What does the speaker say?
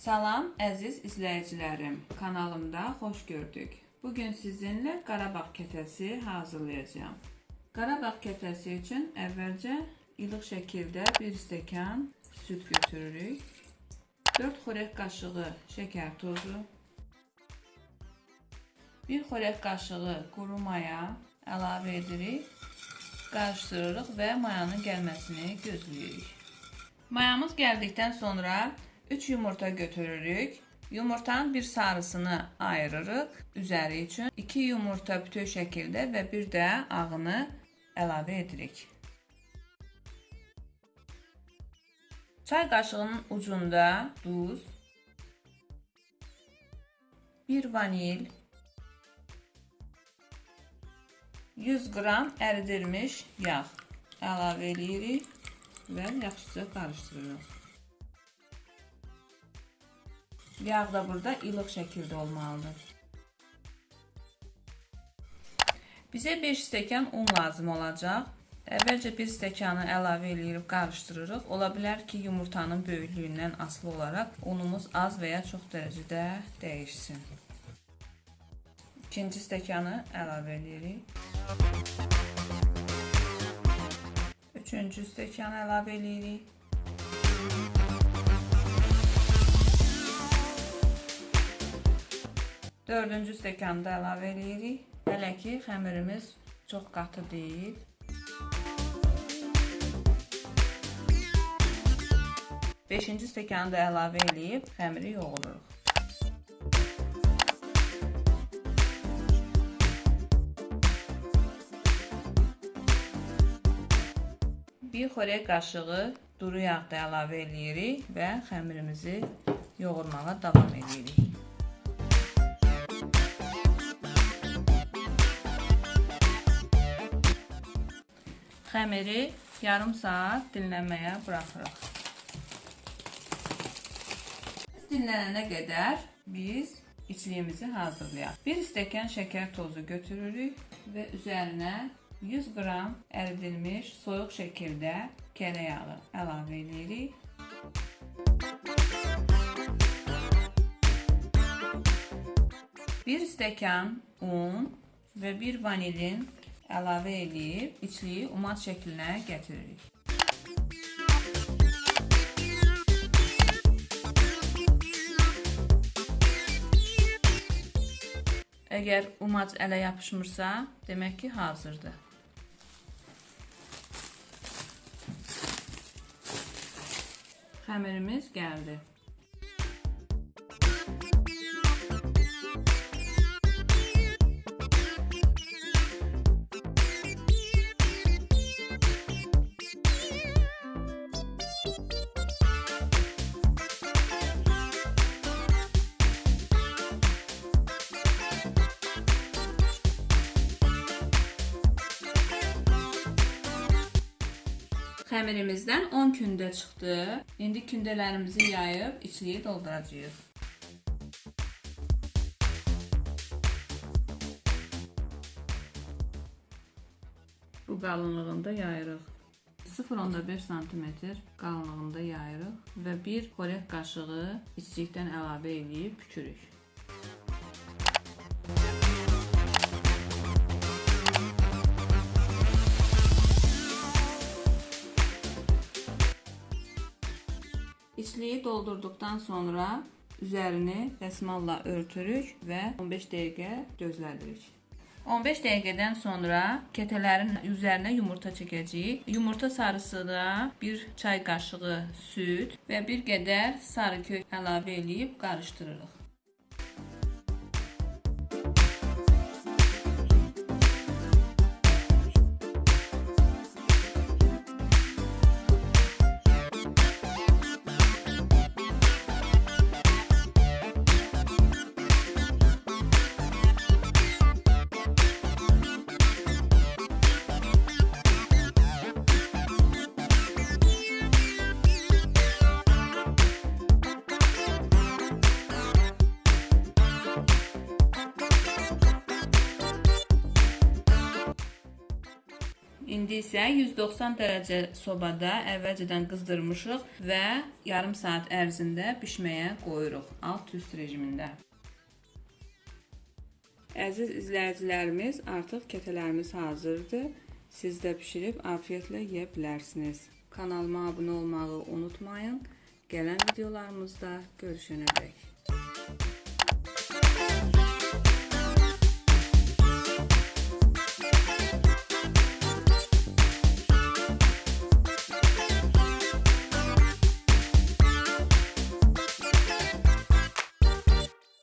Salam əziz izləyicilərim, kanalımda xoş gördük. Bugün sizinlə Qarabağ kətəsi hazırlayacağam. Qarabağ kətəsi üçün əvvəlcə ilıq şəkildə 1 stəkan süd götürürük. 4 xörək qaşığı şəkər tozu, 1 xörək qaşığı quru maya əlavə edirik. Qarışdırırıq və mayanın gəlməsini gözləyirik. Mayamız gəldikdən sonra 3 yumurta götürürük. Yumurtanın bir sarısını ayırırıq üzəri üçün. 2 yumurta bütöv şəkildə və bir də ağını əlavə edirik. Çay qaşığının ucunda duz, 1 vanil, 100 qram əridilmiş yağ əlavə edirik və yaxşıca qarışdırırıq. Yağ da burada ilıq şəkildə olmalıdır. Bizə 5 stəkan un lazım olacaq. Əvvəlcə 1 stəkanı əlavə edirik, qarışdırırıq. Ola bilər ki, yumurtanın böyüklüyündən asılı olaraq unumuz az və ya çox dərəcədə dəyişsin. İkinci stəkanı əlavə edirik. Üçüncü stəkanı əlavə edirik. Dördüncü stəkanı da əlavə edirik. Hələ ki, xəmirimiz çox qatı deyil. Beşinci stəkanı da əlavə edib xəmiri yoğururuq. Bir xörək qaşığı duru yağ da əlavə edirik və xəmirimizi yoğurmağa davam edirik. Xəmiri yarım saat dinlənməyə buraxırıq. Dinlənənə qədər biz içliyimizi hazırlayaq. 1 stəkan şəkər tozu götürürük və üzərinə 100 qram əridilmiş soyuq şəkildə kərə yağı əlavə edirik. Bir stəkan un və bir vanilin əlavə edib içliyi umat şəklinə gətiririk. Əgər umac ələ yapışmırsa, demək ki, hazırdır. Xəmirimiz gəldi. Xəmirimizdən 10 kündə çıxdı. İndi kündələrimizi yayıb içliyi dolduracağıq. Bu qalınlığında yayırıq. 0.5 sm qalınlığında yayırıq və bir xörək qaşığı içlikdən əlavə edib pükürük. İçliyi doldurduqdan sonra üzərini dəsmalla örtürük və 15 dəqiqə gözlədirik. 15 dəqiqədən sonra kətələrin üzərinə yumurta çəkəcəyik. Yumurta sarısına 1 çay qaşığı süd və bir qədər sarı kök əlavə edib qarışdırırıq. İndi isə 190 dərəcə sobada əvvəlcədən qızdırmışıq və yarım saat ərzində bişməyə qoyuruq alt-üst rejimində. Əziz izləyicilərimiz, artıq kətələrimiz hazırdır. Siz də bişirib afiyetlə yeyə bilərsiniz. Kanalıma abunə olmağı unutmayın. Gələn videolarımızda görüşənədək.